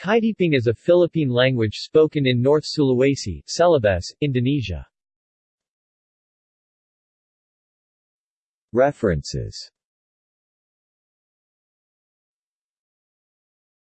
Kaidiping is a Philippine language spoken in North Sulawesi, Celebes, Indonesia. References